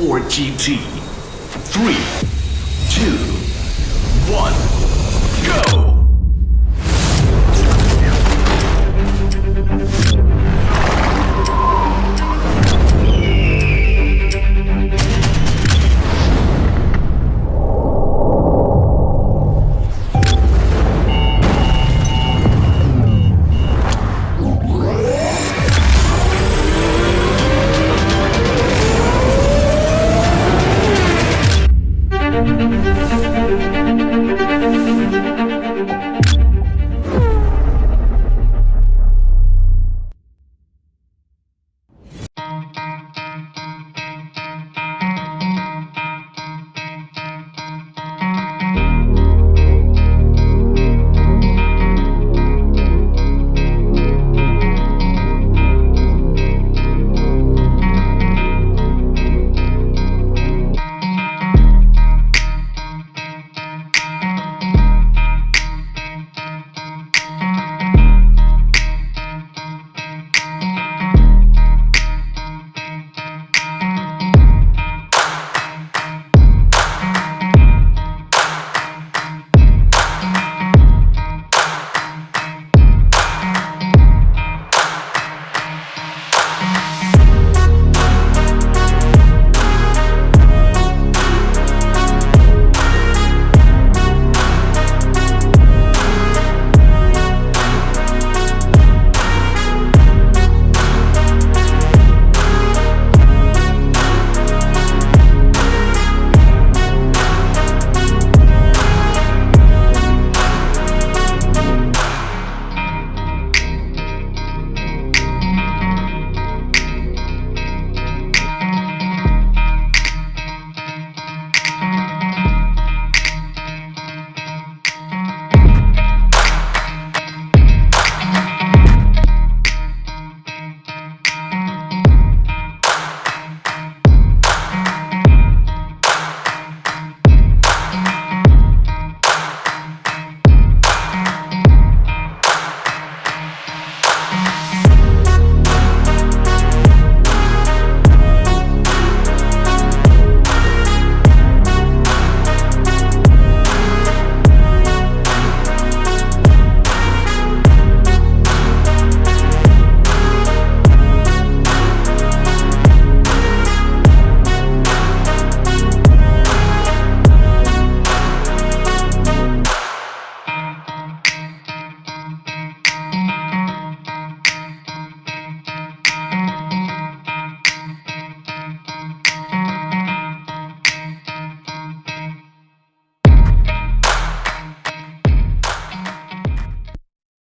4 GT. three, two, one.